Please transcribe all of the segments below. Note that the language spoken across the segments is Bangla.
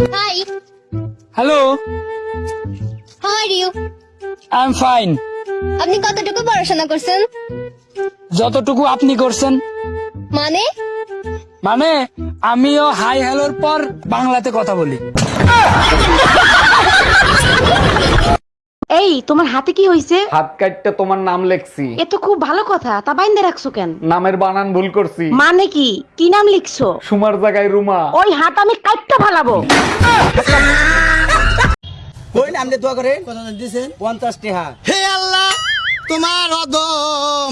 Hi. Hello How are you? I am fine আপনি কতটুকু পড়াশোনা করছেন? যতটুকু আপনি করছেন। মানে? মানে আমিও হাই হ্যালোর পর বাংলাতে কথা বলি। এই তোমার হাতে কি হইছে? হাত কাটতে তোমার নাম লেখছি। এ তো খুব ভালো কথা তা বাইন্দে রাখছো কেন? নামের বানান ভুল করছি। মানে কি? কি নাম লিখছো? সুমার জায়গায় রুমা। ওই হাত আমি কাটতে ফালাবো। কই নামলে দোয়া করে কত দিছেন পঞ্চাশ টাকা হে আল্লাহ তোমার অদম।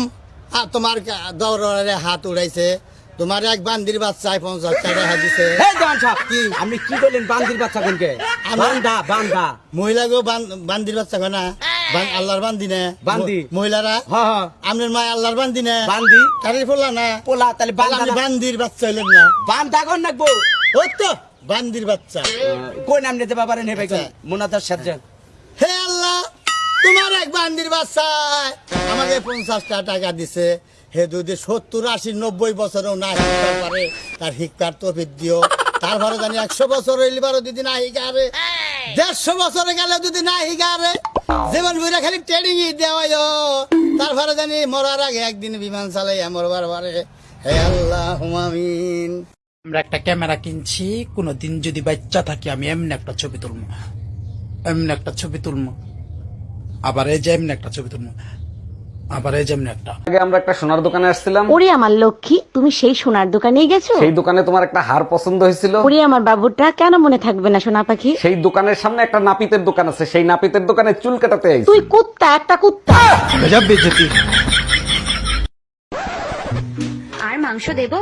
আর তোমার দৌড়ে হাত উড়াইছে। তোমার এক বান্দির বাচ্চায় পঞ্চাশ টাকা দিছে। কি? আপনি কি করলেন বান্দির বাচ্চা কোনকে? বান্দা বান্দা। মহিলাকেও বান্দির বাচ্চা কয় না? আল্লাহর বান্দি নে। বান্দি। মহিলারা? মা আল্লাহর বান্দি নে। বান্দি। বললা না? পোলা তাহলে বান্দির বাচ্চা হইলেন না। বান্দা কোন নাকবো? তো বান্দির বাচ্চা। কই নাম নিতে ভাই আচ্ছা। মোনাতার সাথে হে আল্লাহ তোমার এক বান্দির বাচ্চায় আমাকে পঞ্চাশটা টাকা দিছে। হে যদি সত্তর, আশি, নব্বই বছরেও না শিখতে পারে, তার শিক্ষার তফিক দিও। তারপরে জানি একশো বছর হইলে পারো যদি না শিকারে, দেড়শো বছরে গেলে যদি না শিকারে, জীবন বুড়া খালি ট্রেনিং দেওয়াই তারপরে জানি মরার আগে একদিন বিমান চালাই মরবার পারে। হে আল্লাহ হুমামিন আমরা একটা ক্যামেরা কিনছি, কোনোদিন যদি বাচ্চা থাকি, আমি এমনি একটা ছবি তুলবো এমনি একটা ছবি তুলবো আবার এই যে এমনি একটা ছবি তুলবো আবার এই যে একটা। আগে আমরা একটা সোনার দোকানে আসছিলাম। ওরে আমার লক্ষ্মী তুমি সেই সোনার দোকানে গেছো? সেই দোকানে তোমার একটা হার পছন্দ হয়েছিল। ওরে আমার বাবুটা কেন মনে থাকবে না সোনা পাখি? সেই দোকানের সামনে একটা নাপিতের দোকান আছে সেই নাপিতের দোকানে চুল কাটাতে আইছি। তুই কুত্তা একটা কুত্তা। আর মাংস দেব?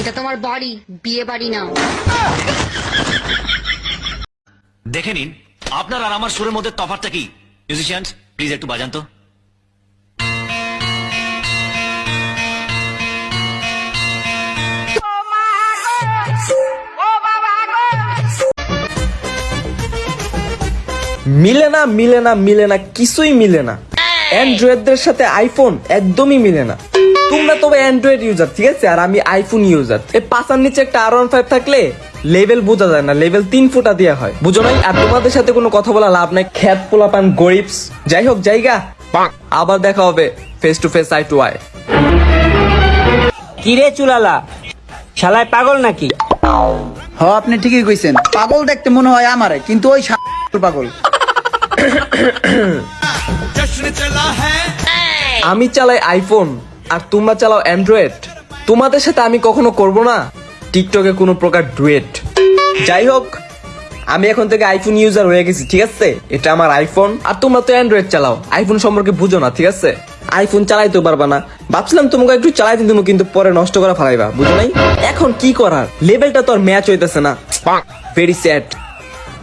এটা তোমার বাড়ি বিয়ে বাড়ি না দেখে নিন আপনার আর আমার সুরের মধ্যে তফাৎটা কি? মিউজিশিয়ানস প্লিজ একটু বাজান তো। মিলে না মিলে না মিলে না কিছুই মিলে না। অ্যান্ড্রয়েডদের সাথে আইফোন একদমই মিলে না। তোমরা তবে অ্যান্ড্রয়েড ইউজার ঠিক আছে? আর আমি আইফোন ইউজার এই পাশার নিচে একটা আর ওয়ান ফাইভ থাকলে লেভেল বোঝা যায় না। লেভেল তিন ফুটা দেওয়া হয়। বুঝো নাই? আর তোমাদের সাথে কোনো কথা বলা লাভ নাই। খ্যাত পোলাপান গরিবস। যাই হোক জায়গা। আবার দেখা হবে face to face eye to eye কিরে চুলালা? শালায় পাগল নাকি? হ আপনি ঠিকই কইছেন। পাগল দেখতে মনে হয় আমারে কিন্তু ওই পাগল। আমি চালাই আইফোন আর তোমরা চালাও অ্যান্ড্রয়েড। তোমাদের সাথে আমি কখনো করব না। টিকটকে কোনো প্রকার ডুয়েট। যাই হোক, আমি এখন থেকে আইফোন ইউজার হয়ে গেছি, ঠিক আছে? এটা আমার আইফোন আর তোমরা তো অ্যান্ড্রয়েড চালাও। আইফোন সম্পর্কে বুঝো না, ঠিক আছে? আইফোন চালাইতে পারবা না। ভাবছিলাম তোমাকে একটু চালাইতে দিব কিন্তু পরে নষ্ট করে ফেলাইবা, বুঝো নাই? এখন কি করার? লেভেলটা তো আর ম্যাচ হইতেছে না। ভেরি স্যাড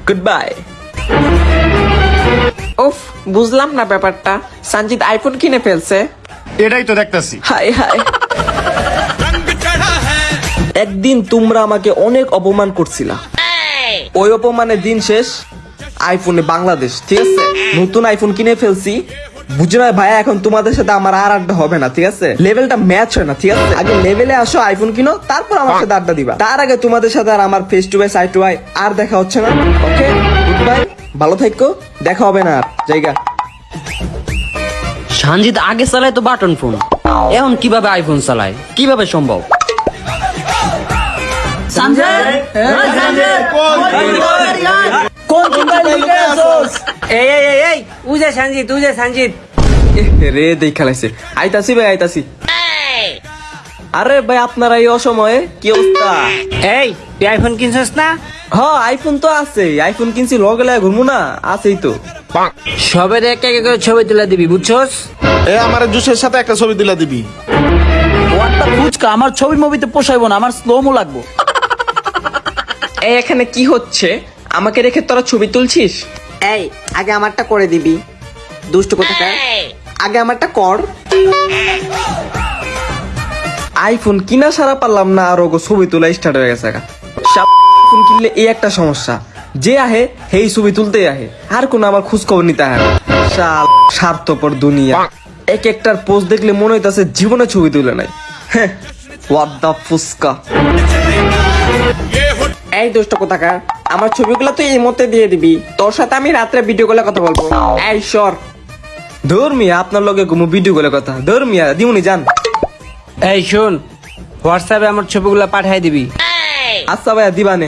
গুড বাই উফ, বুঝলাম না ব্যাপারটা। সঞ্জিত আইফোন কিনে ফেলছে। এটাই তো দেখতেছি। হাই হাই একদিন তোমরা আমাকে অনেক অপমান করছিলা। ওই অপমানের দিন শেষ, আইফোনে বাংলাদেশ, ঠিক আছে? নতুন আইফোন কিনে ফেলছি। বুঝো না ভাইয়া, এখন তোমাদের সাথে আমার আর আড্ডা হবে না, ঠিক আছে? লেভেলটা ম্যাচ হয় না, ঠিক আছে? আগে লেভেলে আসো, আইফোন কিনো, তারপর আমার সাথে আড্ডা দিবা। তার আগে তোমাদের সাথে আর আমার face to face eye to eye আর দেখা হচ্ছে না। ওকে গুড বাই ভালো থাকো, দেখা হবে না আর। জায়গা। সঞ্জিত আগে চালায় তো বাটন ফোন। এখন কীভাবে আইফোন চালায়? কীভাবে সম্ভব? রে দেখ খেলাইছে। আইতাছি ভাই আইতাছি। আরে ভাই আপনারা এই অসময়ে কি অবস্থা? এই তুই আইফোন কিনছিস না? হ আইফোন তো আছে আইফোন কিনছি লগে লাগে ঘুরবো না আছেই তো। সবের এক এক করে ছবি তুলে দিবি বুঝছস? এ আমার জুসের সাথে একটা ছবি তুলে দিবি। ওয়ানটা ফুচকা? আমার ছবি মুভিতে পোষাইবো না আমার স্লোমো লাগবো। এই এখানে কি হচ্ছে? আমাকে রেখে তোরা ছবি তুলছিস? এই আগে আমারটা করে দিবি। দুষ্ট কোথাকার? আগে আমারটা কর। আইফোন কিনা সারা পারলাম না, আর ওগো ছবি তোলা স্টার্ট হয়ে গেছে। ফোন কিনলে এই একটা সমস্যা। যে আহে হেই ছবি তুলতেই আহে। আর কোনো আমার খোঁজ খবর নিতে আহে। শাল, স্বার্থপর দুনিয়া। এক একটার পোস্ট দেখলে মনে হইতাছে জীবনে ছবি তুলে নাই। হ্যাঁ দ্য ফুসকা। এই দোষটা কোথাকার? আমার ছবিগুলো তুই এই মধ্যে দিয়ে দিবি। তোর সাথে আমি রাত্রে ভিডিও কলে কথা বলব। এই সর। ধর্মিয়া আপনার লগে ঘুমো ভিডিও কলে কথা। ধর্মিয়া দিমুনি, যান। এই শোন হোয়াটসঅ্যাপে আমার ছবিগুলো পাঠাই দিবি। আচ্ছা ভাইয়া দিবানে।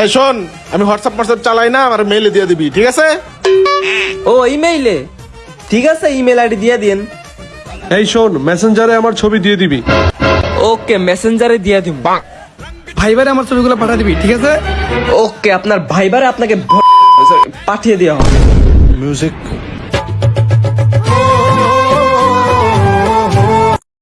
এই শোন আমি হোয়াটসঅ্যাপ হোয়াটসঅ্যাপ চালাই না আমার মেইলে দিয়ে দিবি ঠিক আছে? ও ইমেইলে ঠিক আছে ইমেল আইডি দিয়ে দিন এই শোন মেসেঞ্জারে আমার ছবি দিয়ে দিবি। ওকে মেসেঞ্জারে দিয়ে দিব। ভাইবারে আমার ছবিগুলো পাঠা দিবি ঠিক আছে? ওকে আপনার ভাইবারে আপনাকে পাঠিয়ে দেওয়া হবে। মিউজিক